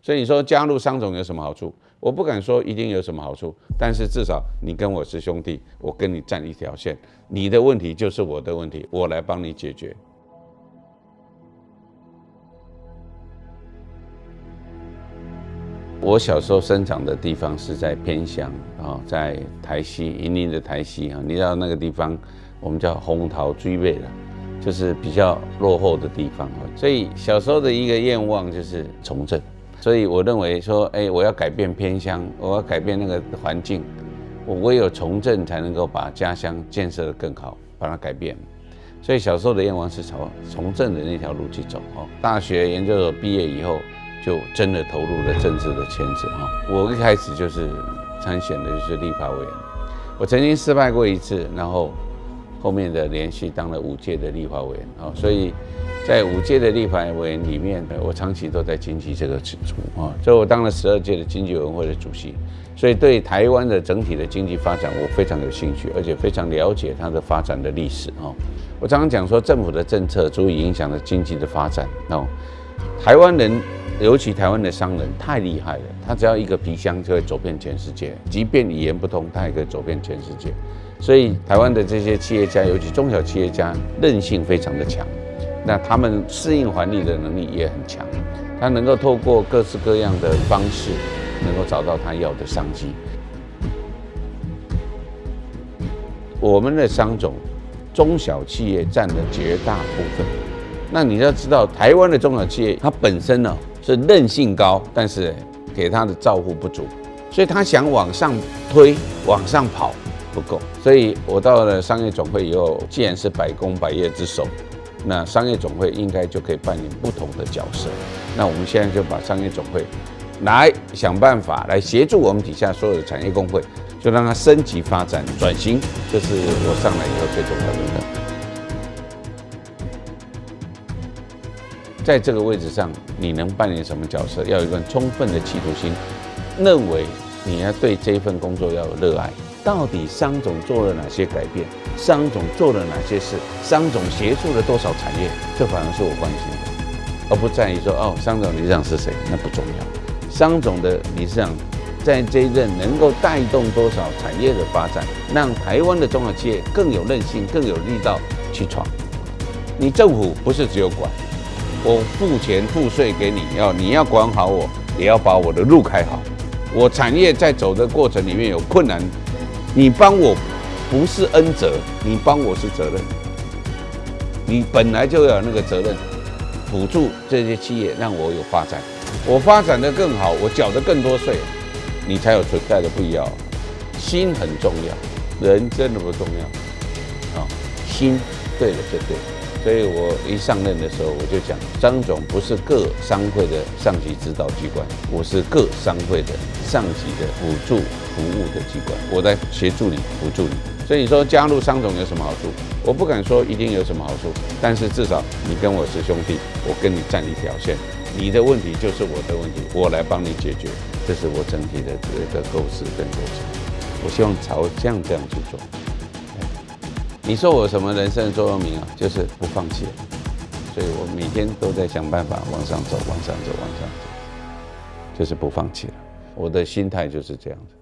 所以你说加入商总有什么好处？我不敢说一定有什么好处，但是至少你跟我是兄弟，我跟你站一条线，你的问题就是我的问题，我来帮你解决。我小时候生长的地方是在偏乡啊，在台西，云林的台西啊，你知道那个地方，我们叫红桃追尾了，就是比较落后的地方啊。所以小时候的一个愿望就是从政。所以我认为说，哎，我要改变偏乡，我要改变那个环境，我唯有从政才能够把家乡建设得更好，把它改变。所以小时候的愿望是朝从政的那条路去走哦。大学研究所毕业以后，就真的投入了政治的圈子哈。我一开始就是参选的就是立法委员，我曾经失败过一次，然后后面的连续当了五届的立法委员啊，所以。在五届的立法委员里面，我长期都在经济这个组啊，所以我当了十二届的经济委员会的主席，所以对台湾的整体的经济发展，我非常有兴趣，而且非常了解它的发展的历史啊。我常常讲说，政府的政策足以影响了经济的发展哦。台湾人，尤其台湾的商人太厉害了，他只要一个皮箱就会走遍全世界，即便语言不通，他也可以走遍全世界。所以台湾的这些企业家，尤其中小企业家，韧性非常的强。那他们适应环境的能力也很强，他能够透过各式各样的方式，能够找到他要的商机。我们的商总，中小企业占了绝大部分。那你要知道，台湾的中小企业，它本身呢是韧性高，但是给他的照顾不足，所以他想往上推、往上跑不够。所以我到了商业总会以后，既然是百工百业之首。那商业总会应该就可以扮演不同的角色。那我们现在就把商业总会来想办法来协助我们底下所有的产业工会，就让它升级发展转型。这是我上来以后最重要的。在这个位置上，你能扮演什么角色？要有一个充分的企图心，认为你要对这份工作要有热爱。到底商总做了哪些改变？商总做了哪些事？商总协助了多少产业？这反而是我关心的，而不在于说哦，商总理事长是谁？那不重要。商总的理事长在这一任能够带动多少产业的发展，让台湾的中小企业更有韧性、更有力道去闯。你政府不是只有管，我付钱付税给你，要你要管好我，也要把我的路开好。我产业在走的过程里面有困难。你帮我不是恩泽，你帮我是责任。你本来就有那个责任，辅助这些企业，让我有发展。我发展的更好，我缴的更多税，你才有存在的必要。心很重要，人真的不重要啊。心对了就对。所以我一上任的时候，我就讲，张总不是各商会的上级指导机关，我是各商会的上级的辅助。服务的机关，我在协助你，辅助你。所以说加入商总有什么好处？我不敢说一定有什么好处，但是至少你跟我是兄弟，我跟你站一条线，你的问题就是我的问题，我来帮你解决。这是我整体的这个构思跟构想。我希望朝这样这样去做。你说我什么人生座右铭啊？就是不放弃。所以我每天都在想办法往上走，往上走，往上走，就是不放弃了。我的心态就是这样子。